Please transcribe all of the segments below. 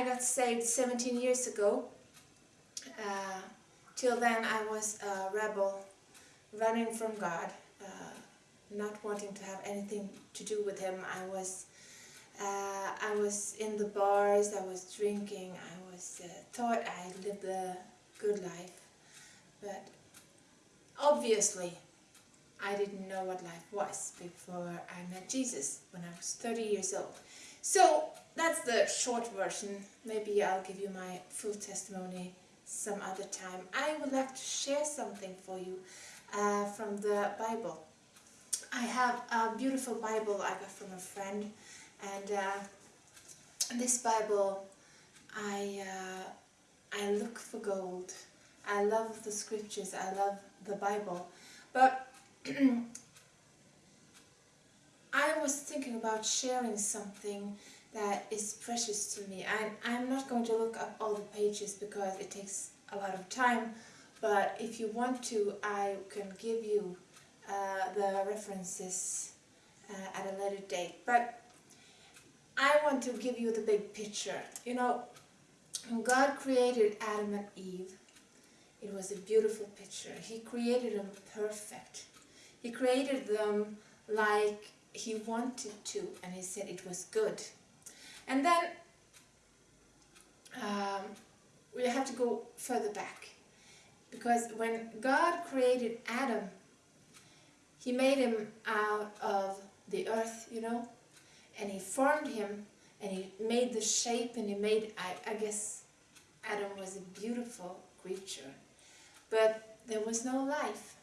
I got saved 17 years ago. Uh, till then I was a rebel, running from God, uh, not wanting to have anything to do with Him. I was, uh, I was in the bars, I was drinking, I was uh, thought I lived a good life, but obviously I didn't know what life was before I met Jesus when I was 30 years old. So that's the short version. Maybe I'll give you my full testimony some other time. I would like to share something for you uh, from the Bible. I have a beautiful Bible I got from a friend and uh, this Bible I, uh, I look for gold. I love the scriptures, I love the Bible. But I was thinking about sharing something that is precious to me. I, I'm not going to look up all the pages because it takes a lot of time, but if you want to, I can give you uh, the references uh, at a later date. But I want to give you the big picture. You know, when God created Adam and Eve, it was a beautiful picture. He created them perfect. He created them like he wanted to and he said it was good. And then um, we have to go further back. Because when God created Adam he made him out of the earth, you know, and he formed him and he made the shape and he made, I, I guess Adam was a beautiful creature, but there was no life.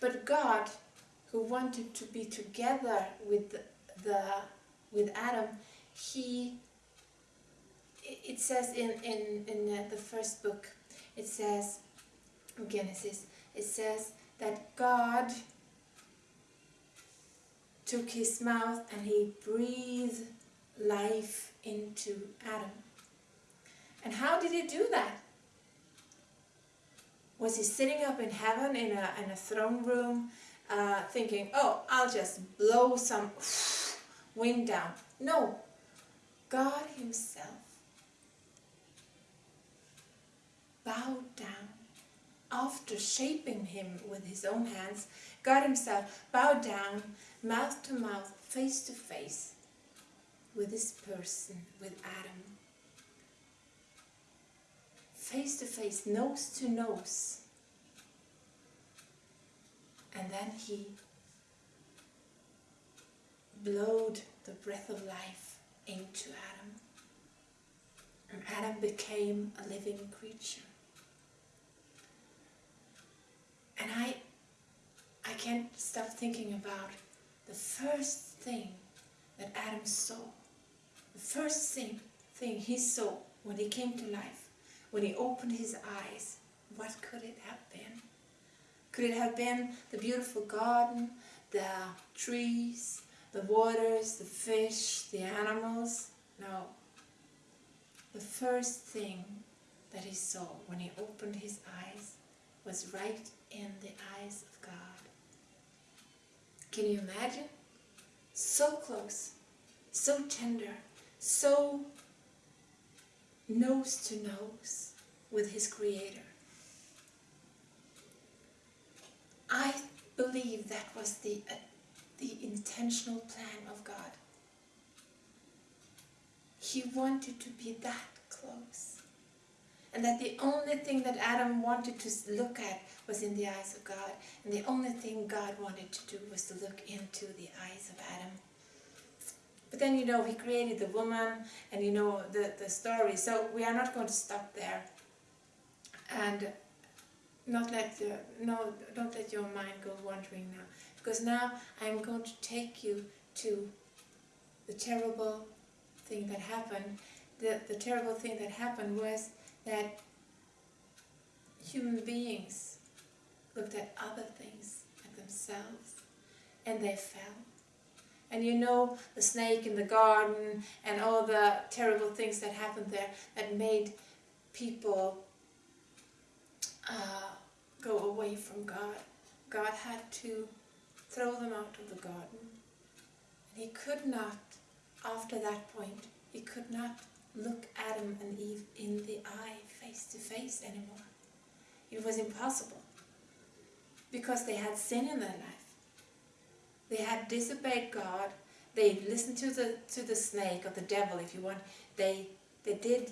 But God who wanted to be together with the, the with Adam, he it says in in in the first book, it says Genesis, it says that God took his mouth and he breathed life into Adam. And how did he do that? Was he sitting up in heaven in a, in a throne room uh, thinking, oh, I'll just blow some wind down. No, God himself bowed down after shaping him with his own hands. God himself bowed down, mouth to mouth, face to face with this person, with Adam. Face to face, nose to nose and then he blowed the breath of life into Adam. And Adam became a living creature. And I, I can't stop thinking about the first thing that Adam saw. The first thing, thing he saw when he came to life, when he opened his eyes, what could it have been? Could it have been the beautiful garden, the trees, the waters, the fish, the animals? No. The first thing that he saw when he opened his eyes was right in the eyes of God. Can you imagine? So close, so tender, so nose to nose with his Creator. I believe that was the, the intentional plan of God. He wanted to be that close. And that the only thing that Adam wanted to look at was in the eyes of God. And the only thing God wanted to do was to look into the eyes of Adam. But then, you know, he created the woman and, you know, the, the story. So we are not going to stop there. And not let the, no, don't let your mind go wandering now. Because now I'm going to take you to the terrible thing that happened. The, the terrible thing that happened was that human beings looked at other things, at themselves, and they fell. And you know the snake in the garden and all the terrible things that happened there that made people uh, go away from God. God had to throw them out of the garden. And he could not, after that point, he could not look Adam and Eve in the eye face to face anymore. It was impossible because they had sin in their life. They had disobeyed God. They listened to the to the snake or the devil, if you want. They they did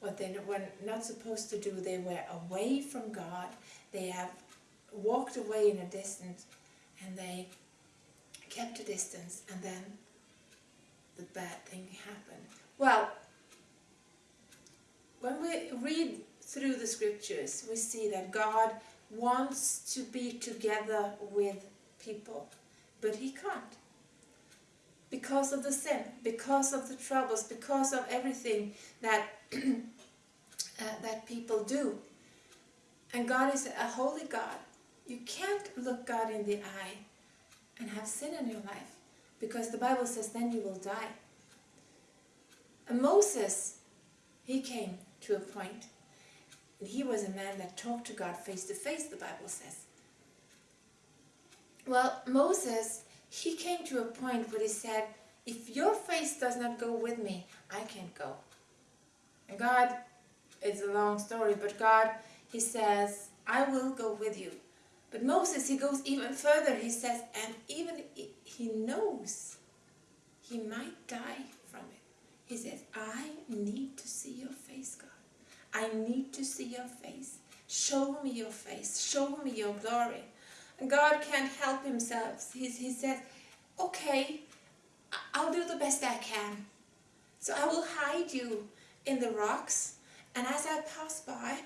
what they were not supposed to do. They were away from God. They have walked away in a distance, and they kept a distance, and then the bad thing happened. Well, when we read through the scriptures, we see that God wants to be together with people, but he can't. Because of the sin, because of the troubles, because of everything that uh, that people do. And God is a holy God. You can't look God in the eye and have sin in your life because the Bible says then you will die. And Moses, he came to a point, and he was a man that talked to God face to face, the Bible says. Well, Moses, he came to a point where he said, if your face does not go with me, I can't go. And God, it's a long story, but God, he says, I will go with you. But Moses, he goes even further. He says, and even he knows he might die from it. He says, I need to see your face, God. I need to see your face. Show me your face. Show me your glory. And God can't help himself. He, he says, okay, I'll do the best I can. So I will hide you in the rocks. And as I pass by,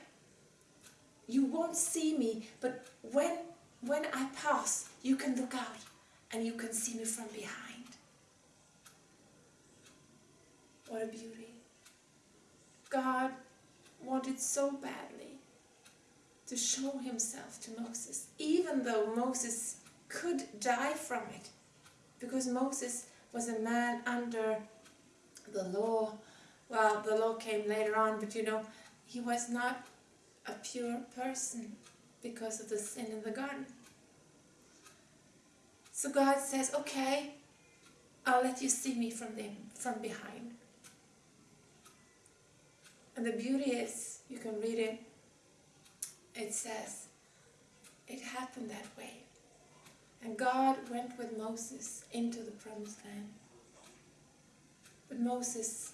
you won't see me, but when, when I pass, you can look out and you can see me from behind. What a beauty. God wanted so badly to show himself to Moses, even though Moses could die from it, because Moses was a man under the law. Well, the law came later on, but you know, he was not a pure person because of the sin in the garden. So God says, okay, I'll let you see me from, them, from behind. And the beauty is, you can read it, it says, it happened that way. And God went with Moses into the promised land. But Moses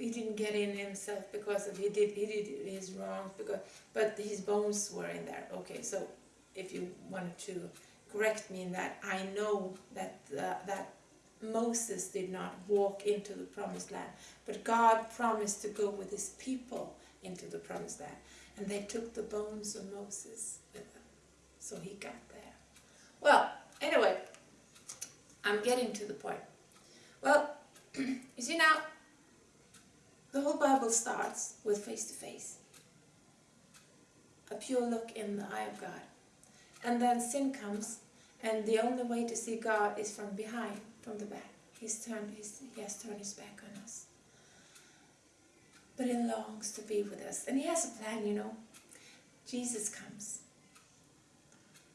he didn't get in himself because of he did he did his wrongs because but his bones were in there. Okay, so if you wanted to correct me in that, I know that uh, that Moses did not walk into the promised land, but God promised to go with his people into the promised land, and they took the bones of Moses with them, so he got there. Well, anyway, I'm getting to the point. Well, you see now, the whole Bible starts with face to face. A pure look in the eye of God. And then sin comes, and the only way to see God is from behind, from the back. He's turned his, he has turned his back on us. But he longs to be with us. And he has a plan, you know. Jesus comes.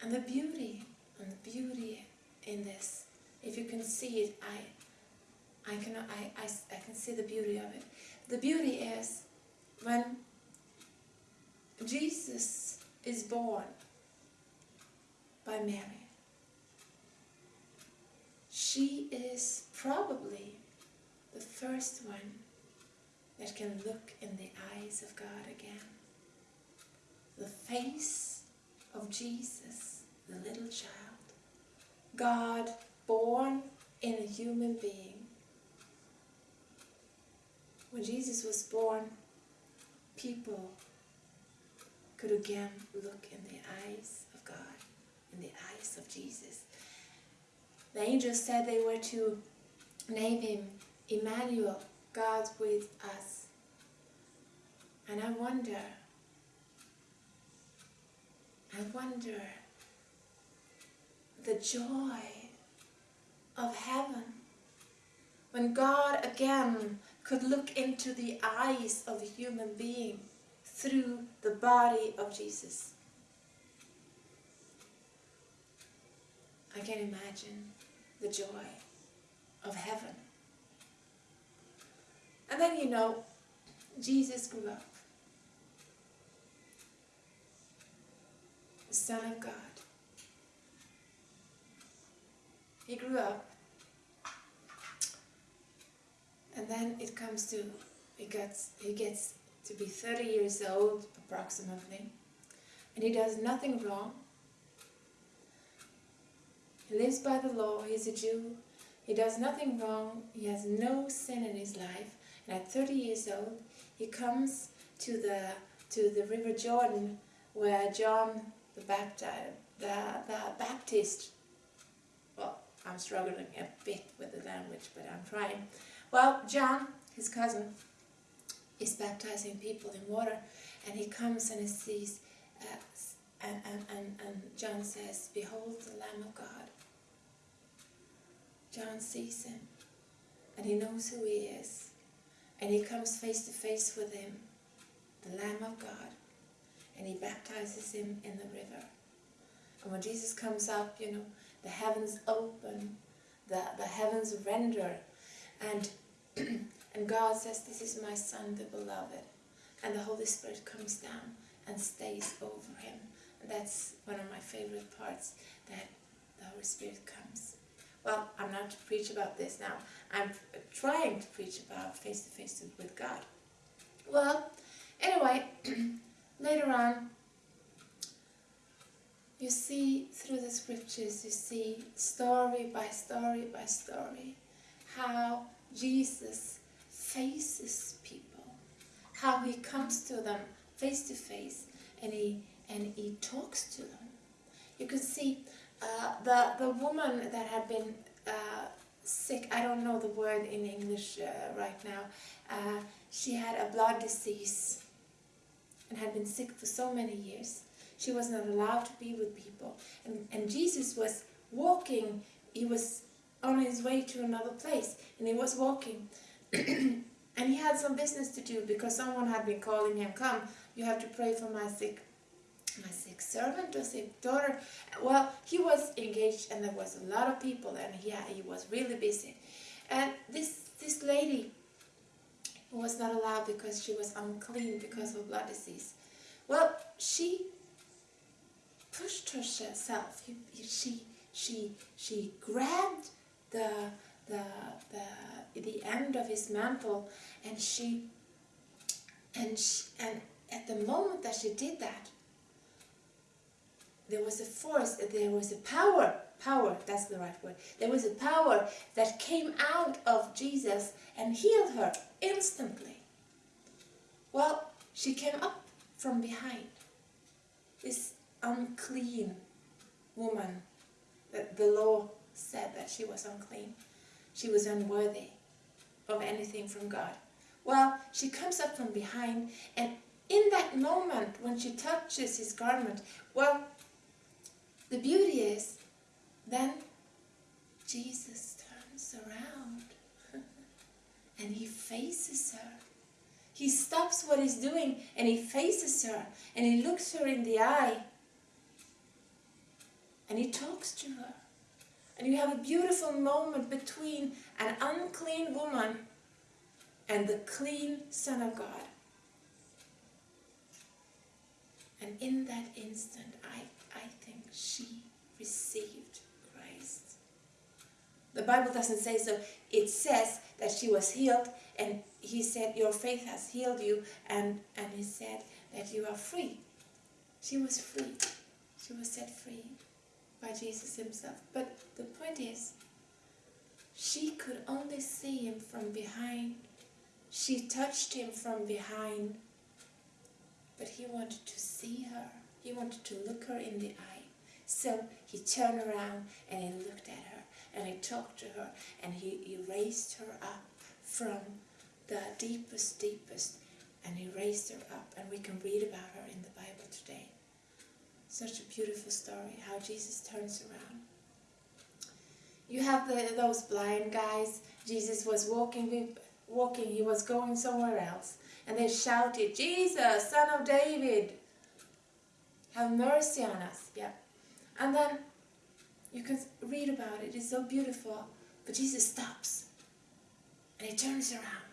And the beauty, and the beauty in this, if you can see it, I, I, can, I, I, I can see the beauty of it. The beauty is when Jesus is born by Mary, she is probably the first one that can look in the eyes of God again. The face of Jesus, the little child. God born in a human being when Jesus was born, people could again look in the eyes of God, in the eyes of Jesus. The angels said they were to name him Emmanuel, God with us. And I wonder, I wonder the joy of heaven when God again could look into the eyes of a human being through the body of Jesus. I can imagine the joy of heaven. And then you know, Jesus grew up. The Son of God. He grew up. And then it comes to, he gets, he gets to be 30 years old approximately. And he does nothing wrong. He lives by the law, he's a Jew. He does nothing wrong, he has no sin in his life. And at 30 years old, he comes to the, to the River Jordan where John the, Baptist, the, the Baptist, well, I'm struggling a bit with the language, but I'm trying. Well, John, his cousin, is baptizing people in water, and he comes and he sees, uh, and, and, and, and John says, Behold the Lamb of God. John sees him, and he knows who he is, and he comes face to face with him, the Lamb of God, and he baptizes him in the river. And when Jesus comes up, you know, the heavens open, the, the heavens render, and, and God says, this is my Son, the beloved. And the Holy Spirit comes down and stays over him. And that's one of my favorite parts, that the Holy Spirit comes. Well, I'm not to preach about this now. I'm trying to preach about face-to-face -face with God. Well, anyway, later on, you see through the scriptures, you see story by story by story, how Jesus faces people, how he comes to them face to face and he, and he talks to them. You can see uh, the, the woman that had been uh, sick, I don't know the word in English uh, right now, uh, she had a blood disease and had been sick for so many years. She was not allowed to be with people. And, and Jesus was walking, he was on his way to another place, and he was walking. and he had some business to do because someone had been calling him, come, you have to pray for my sick my sick servant or sick daughter. Well, he was engaged and there was a lot of people and he, he was really busy. And this, this lady was not allowed because she was unclean because of blood disease. Well, she pushed herself. She, she, she grabbed the, the, the, the end of his mantle and she, and, she, and at the moment that she did that, there was a force, there was a power, power, that's the right word, there was a power that came out of Jesus and healed her instantly. Well, she came up from behind. This unclean woman, that the law said that she was unclean. She was unworthy of anything from God. Well, she comes up from behind and in that moment when she touches his garment, well, the beauty is, then Jesus turns around and he faces her. He stops what he's doing and he faces her and he looks her in the eye and he talks to her. And you have a beautiful moment between an unclean woman and the clean Son of God. And in that instant, I I think she received Christ. The Bible doesn't say so. It says that she was healed and he said, your faith has healed you and, and he said that you are free. She was free. She was set free by Jesus himself. But the point is, she could only see him from behind. She touched him from behind, but he wanted to see her. He wanted to look her in the eye. So he turned around and he looked at her and he talked to her and he, he raised her up from the deepest, deepest and he raised her up and we can read about her in the Bible today. Such a beautiful story, how Jesus turns around. You have the, those blind guys, Jesus was walking, walking, he was going somewhere else and they shouted, Jesus, son of David, have mercy on us. Yeah. And then you can read about it. It's so beautiful But Jesus stops and he turns around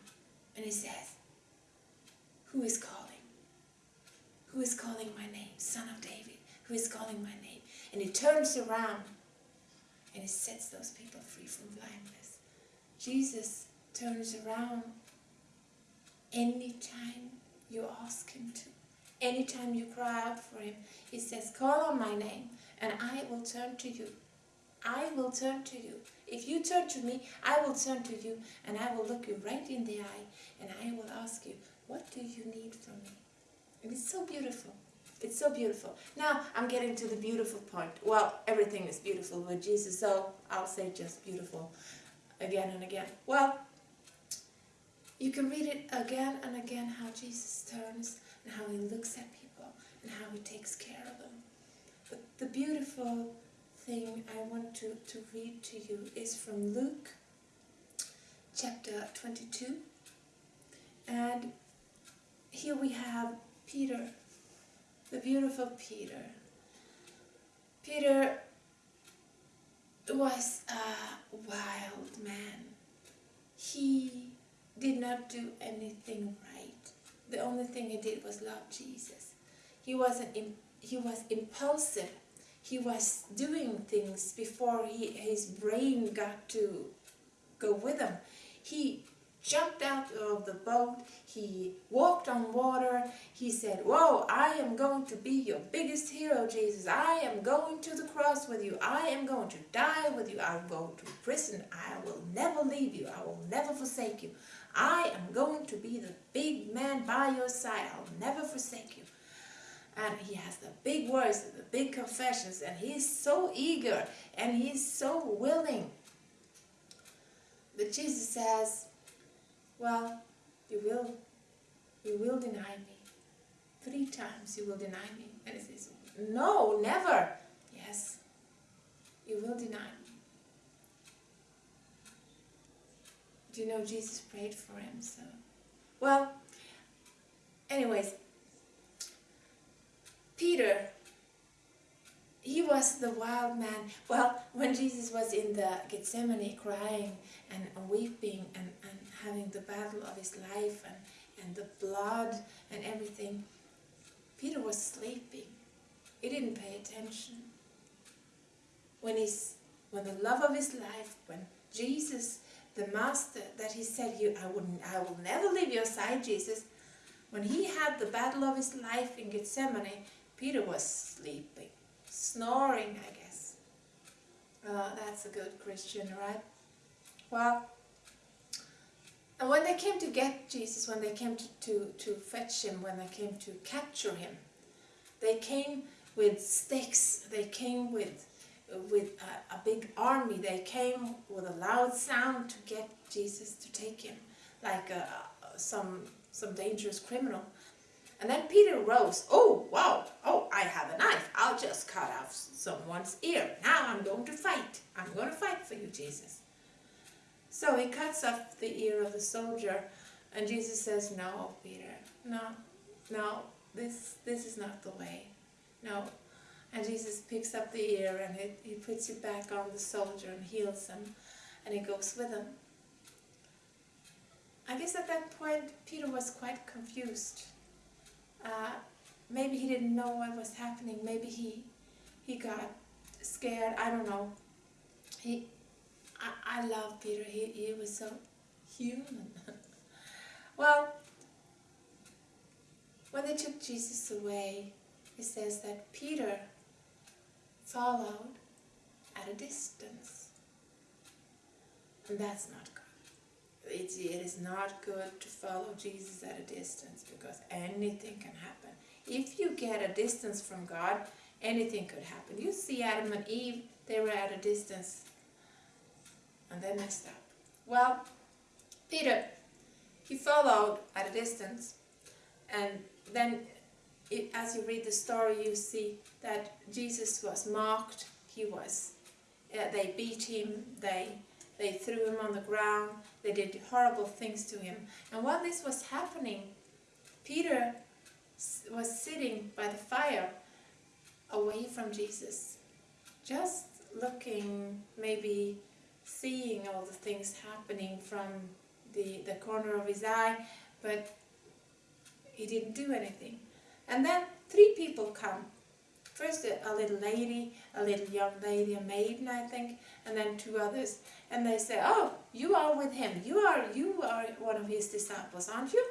and he says, Who is calling? Who is calling my name? Son of David. Who is calling my name? And he turns around and he sets those people free from blindness. Jesus turns around anytime you ask him to. Anytime you cry out for him, he says, call on my name and I will turn to you. I will turn to you. If you turn to me, I will turn to you and I will look you right in the eye and I will ask you, what do you need from me? And it's so beautiful. It's so beautiful. Now I'm getting to the beautiful part. Well, everything is beautiful with Jesus, so I'll say just beautiful again and again. Well, you can read it again and again how Jesus turns and how he looks at people and how he takes care of them. But the beautiful thing I want to, to read to you is from Luke chapter 22. And here we have Peter, the beautiful Peter. Peter was a wild man. He did not do anything right. The only thing he did was love Jesus. He wasn't he was impulsive. He was doing things before he, his brain got to go with him. He jumped out of the boat, he walked on water, he said, Whoa, I am going to be your biggest hero, Jesus. I am going to the cross with you. I am going to die with you. I will go to prison. I will never leave you. I will never forsake you. I am going to be the big man by your side. I'll never forsake you. And he has the big words, the big confessions, and he's so eager and he's so willing. But Jesus says, well, you will, you will deny me. Three times you will deny me. And he says, no, never. Yes, you will deny me. Do you know Jesus prayed for him? So, well, anyways, Peter, he was the wild man. Well, when Jesus was in the Gethsemane crying and weeping and, and having the battle of his life and, and the blood and everything, Peter was sleeping. He didn't pay attention. When, he's, when the love of his life, when Jesus, the Master, that he said, you, I, wouldn't, I will never leave your side, Jesus, when he had the battle of his life in Gethsemane, Peter was sleeping, snoring, I guess. Uh, that's a good Christian, right? Well, and when they came to get Jesus, when they came to, to, to fetch him, when they came to capture him, they came with sticks, they came with, with a, a big army, they came with a loud sound to get Jesus to take him, like a, some, some dangerous criminal. And then Peter rose, oh wow, oh I have a knife, I'll just cut off someone's ear. Now I'm going to fight, I'm going to fight for you Jesus. So he cuts off the ear of the soldier and Jesus says, no, Peter, no, no, this, this is not the way, no. And Jesus picks up the ear and he, he puts it back on the soldier and heals him and he goes with him. I guess at that point Peter was quite confused. Uh, maybe he didn't know what was happening. Maybe he he got scared. I don't know. He I, I love Peter. He, he was so human. well, when they took Jesus away, it says that Peter followed at a distance. And that's not good. It, it is not good to follow Jesus at a distance because anything can happen. If you get a distance from God, anything could happen. You see Adam and Eve, they were at a distance and they messed up. Well, Peter, he followed at a distance and then it, as you read the story you see that Jesus was mocked, he was, uh, they beat him, they, they threw him on the ground, they did horrible things to him. And while this was happening, Peter was sitting by the fire away from Jesus, just looking maybe seeing all the things happening from the, the corner of his eye, but he didn't do anything. And then three people come. First a, a little lady, a little young lady, a maiden I think, and then two others. And they say, oh, you are with him. You are, you are one of his disciples, aren't you?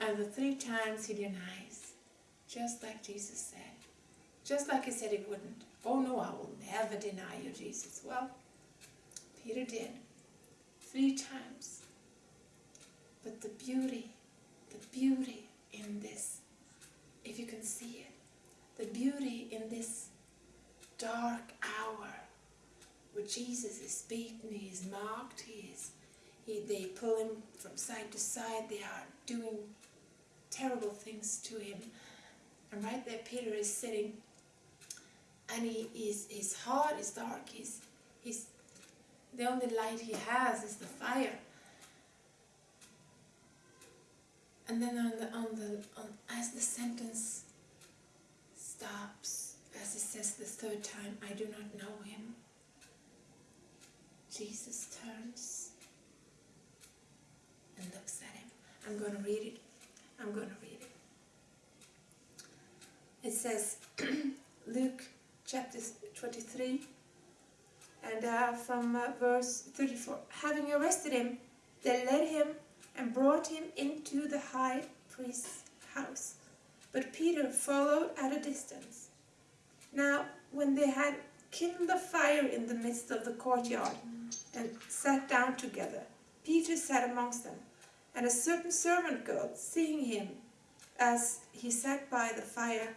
And the three times he denies, just like Jesus said. Just like he said he wouldn't. Oh no, I will never deny you, Jesus. Well, Peter did. Three times. But the beauty, the beauty in this, if you can see it, the beauty in this dark hour where Jesus is beaten, he is mocked, he is, he, they pull him from side to side, they are doing terrible things to him. And right there Peter is sitting and he, is his heart is dark, he's, he's, the only light he has is the fire. And then on the, on the, on, as the sentence stops, as he says the third time, I do not know him, Jesus turns and looks at him. I'm going to read it. I'm going to read it. It says, Luke chapter 23, and uh, from uh, verse 34. Having arrested him, they led him and brought him into the high priest's house. But Peter followed at a distance. Now, when they had kindled a fire in the midst of the courtyard and sat down together, Peter sat amongst them. And a certain servant girl, seeing him as he sat by the fire,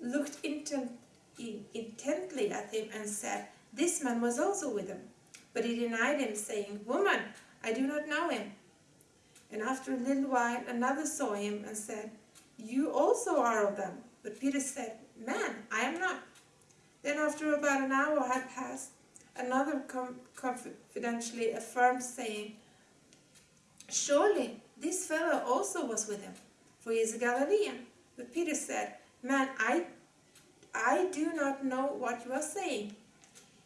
looked intent, intently at him and said, This man was also with him. But he denied him, saying, Woman, I do not know him. And after a little while another saw him and said, You also are of them. But Peter said, Man, I am not. Then after about an hour had passed, another confidentially affirmed, saying, Surely this fellow also was with him, for he is a Galilean. But Peter said, Man, I, I do not know what you are saying.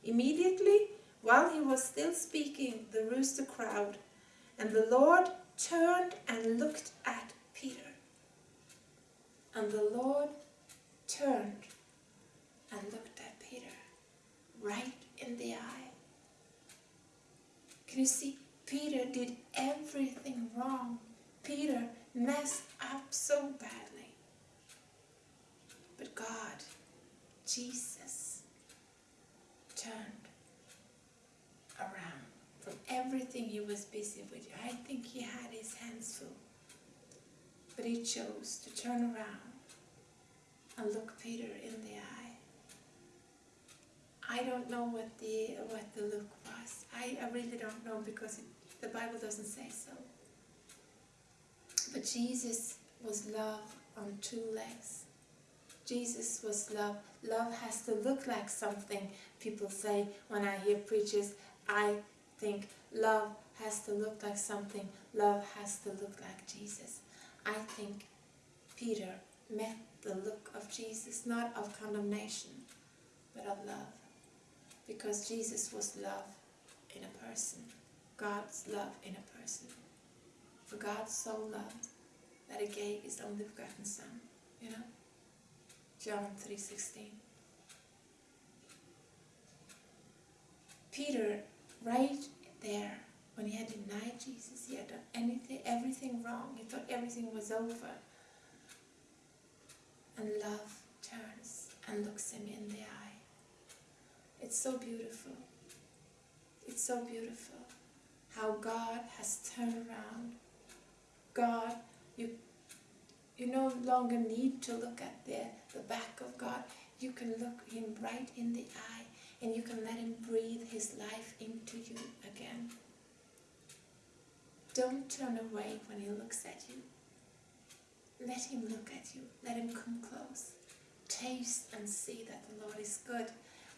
Immediately, while he was still speaking, the rooster crowed, and the Lord turned and looked at Peter. And the Lord turned and looked right in the eye. Can you see? Peter did everything wrong. Peter messed up so badly. But God, Jesus, turned around from everything he was busy with. I think he had his hands full. But he chose to turn around and look Peter in the eye. I don't know what the what the look was. I, I really don't know because it, the Bible doesn't say so. But Jesus was love on two legs. Jesus was love. Love has to look like something. People say when I hear preachers, I think love has to look like something. Love has to look like Jesus. I think Peter met the look of Jesus, not of condemnation, but of love. Because Jesus was love in a person. God's love in a person. For God so loved that he gave his only begotten Son. You know? John 3.16 Peter, right there, when he had denied Jesus, he had done anything, everything wrong. He thought everything was over. And love turns and looks him in the eye. It's so beautiful. It's so beautiful how God has turned around. God, you, you no longer need to look at the, the back of God. You can look him right in the eye and you can let him breathe his life into you again. Don't turn away when he looks at you. Let him look at you. Let him come close. Taste and see that the Lord is good.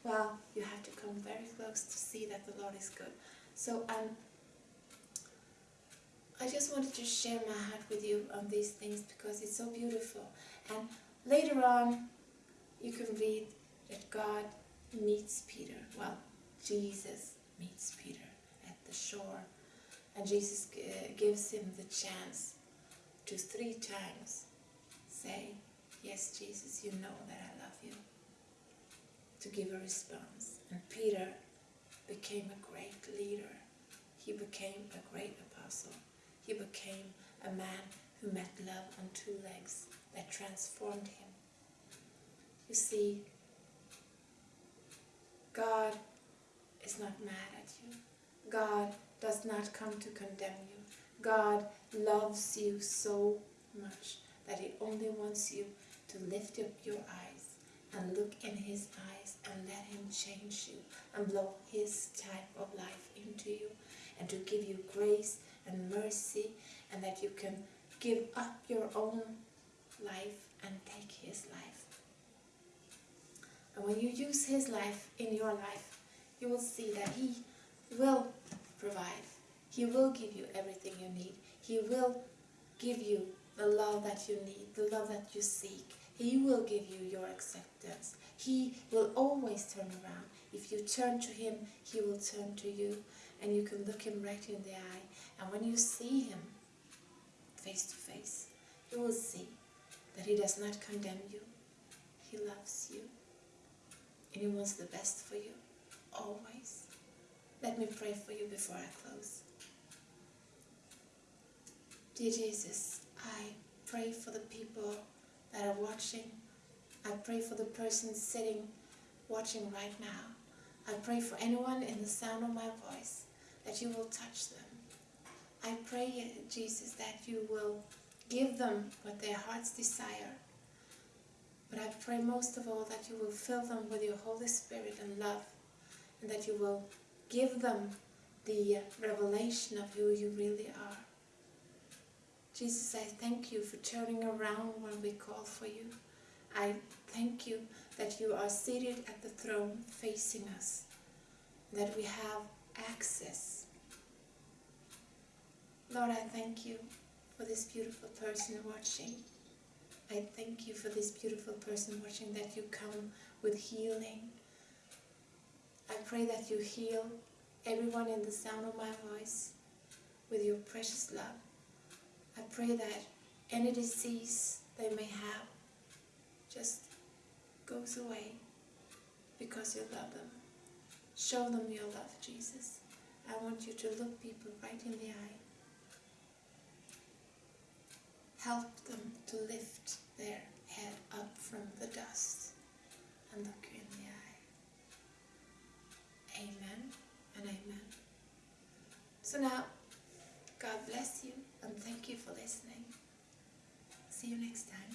Well, you have to come very close to see that the Lord is good. So um, I just wanted to share my heart with you on these things because it's so beautiful. And later on, you can read that God meets Peter. Well, Jesus meets Peter at the shore. And Jesus uh, gives him the chance to three times say, Yes, Jesus, you know that I love you. To give a response. And Peter became a great leader. He became a great apostle. He became a man who met love on two legs that transformed him. You see, God is not mad at you. God does not come to condemn you. God loves you so much that He only wants you to lift up your eyes and look in His eyes and let Him change you and blow His type of life into you and to give you grace and mercy and that you can give up your own life and take His life. And when you use His life in your life, you will see that He will provide. He will give you everything you need. He will give you the love that you need, the love that you seek. He will give you your acceptance. He will always turn around. If you turn to Him, He will turn to you. And you can look Him right in the eye. And when you see Him face to face, you will see that He does not condemn you. He loves you. And He wants the best for you, always. Let me pray for you before I close. Dear Jesus, I pray for the people that are watching. I pray for the person sitting, watching right now. I pray for anyone in the sound of my voice that you will touch them. I pray, Jesus, that you will give them what their hearts desire. But I pray most of all that you will fill them with your Holy Spirit and love, and that you will give them the revelation of who you really are. Jesus, I thank you for turning around when we call for you. I thank you that you are seated at the throne facing us, that we have access. Lord, I thank you for this beautiful person watching. I thank you for this beautiful person watching that you come with healing. I pray that you heal everyone in the sound of my voice with your precious love. I pray that any disease they may have just goes away because you love them. Show them your love, Jesus. I want you to look people right in the eye. Help them to lift their head up from the dust and look you in the eye. Amen and amen. So now, God bless you thank you for listening. See you next time.